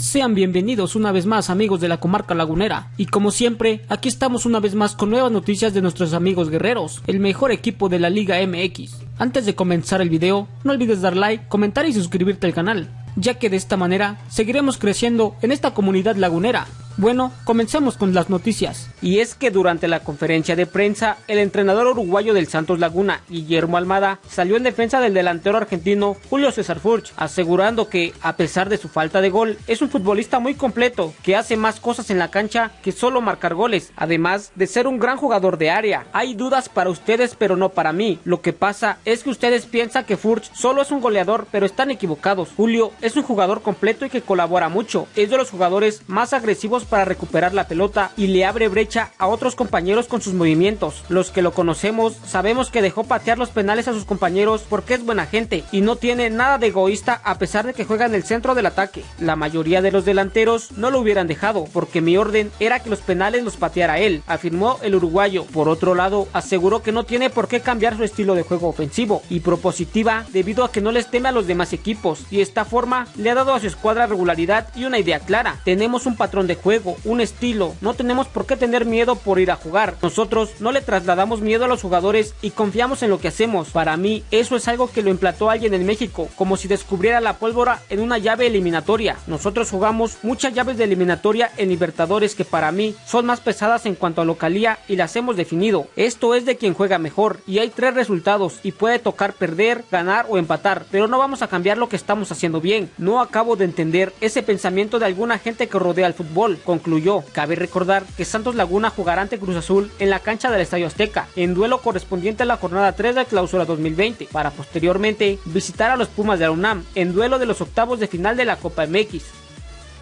Sean bienvenidos una vez más amigos de la comarca lagunera y como siempre aquí estamos una vez más con nuevas noticias de nuestros amigos guerreros, el mejor equipo de la Liga MX. Antes de comenzar el video no olvides dar like, comentar y suscribirte al canal, ya que de esta manera seguiremos creciendo en esta comunidad lagunera. Bueno, comencemos con las noticias. Y es que durante la conferencia de prensa, el entrenador uruguayo del Santos Laguna, Guillermo Almada, salió en defensa del delantero argentino Julio César Furch, asegurando que, a pesar de su falta de gol, es un futbolista muy completo, que hace más cosas en la cancha que solo marcar goles, además de ser un gran jugador de área. Hay dudas para ustedes, pero no para mí. Lo que pasa es que ustedes piensan que Furch solo es un goleador, pero están equivocados. Julio es un jugador completo y que colabora mucho. Es de los jugadores más agresivos para recuperar la pelota y le abre brecha a otros compañeros con sus movimientos. Los que lo conocemos sabemos que dejó patear los penales a sus compañeros porque es buena gente y no tiene nada de egoísta a pesar de que juega en el centro del ataque. La mayoría de los delanteros no lo hubieran dejado porque mi orden era que los penales los pateara él, afirmó el uruguayo. Por otro lado, aseguró que no tiene por qué cambiar su estilo de juego ofensivo y propositiva debido a que no les teme a los demás equipos y esta forma le ha dado a su escuadra regularidad y una idea clara. Tenemos un patrón de juego un estilo. No tenemos por qué tener miedo por ir a jugar. Nosotros no le trasladamos miedo a los jugadores y confiamos en lo que hacemos. Para mí, eso es algo que lo implantó alguien en México, como si descubriera la pólvora en una llave eliminatoria. Nosotros jugamos muchas llaves de eliminatoria en Libertadores que para mí son más pesadas en cuanto a localía y las hemos definido. Esto es de quien juega mejor y hay tres resultados y puede tocar perder, ganar o empatar, pero no vamos a cambiar lo que estamos haciendo bien. No acabo de entender ese pensamiento de alguna gente que rodea el fútbol. Con concluyó. Cabe recordar que Santos Laguna jugará ante Cruz Azul en la cancha del Estadio Azteca, en duelo correspondiente a la jornada 3 de clausura 2020, para posteriormente visitar a los Pumas de la UNAM en duelo de los octavos de final de la Copa MX.